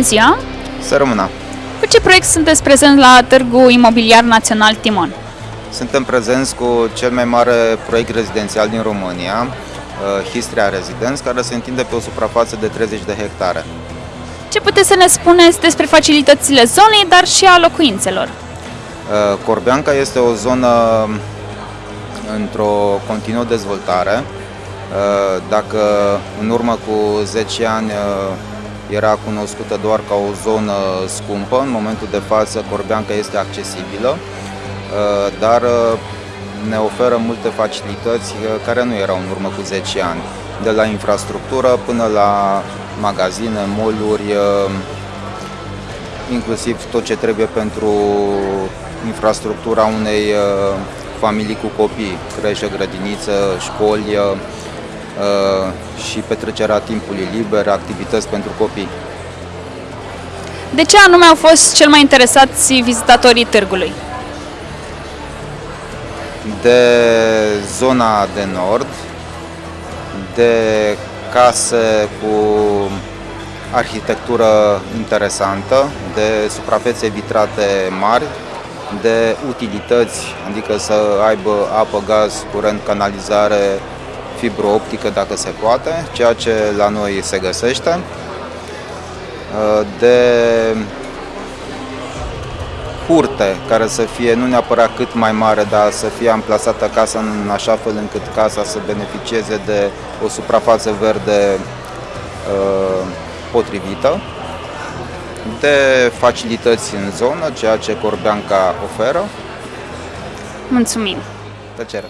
Bună ziua! Să rămână! Cu ce proiect sunteți prezent la Târgu Imobiliar Național Timon? Suntem prezenți cu cel mai mare proiect rezidențial din România, uh, Histria Residence, care se întinde pe o suprafață de 30 de hectare. Ce puteți să ne spuneți despre facilitățile zonei, dar și a locuințelor? Uh, Corbeanca este o zonă într-o continuă dezvoltare. Uh, Dacă în urmă cu 10 ani uh, era cunoscută doar ca o zonă scumpă, în momentul de față Corbeanca este accesibilă, uh, dar uh, ne oferă multe facilități uh, care nu erau în urmă cu 10 ani, de la infrastructură până la magazine, mall-uri, uh, inclusiv tot ce trebuie pentru infrastructura unei uh, familii cu copii, creșă, grădiniță, școli uh, uh, și petrecerea timpului liber, activități pentru copii. De ce anume au fost cel mai interesați vizitatorii târgului? De zona de nord, de case cu arhitectură interesantă, de suprafețe vitrate mari, de utilități, adică să aibă apă, gaz, curent, canalizare, fibră optică dacă se poate, ceea ce la noi se găsește, de curte care să fie nu neapărat cât mai mare, dar să fie amplasată casa în așa fel încât casa să beneficieze de o suprafață verde uh, potrivită, de facilități în zonă, ceea ce Corbeanca oferă. Mulțumim! Tăcere!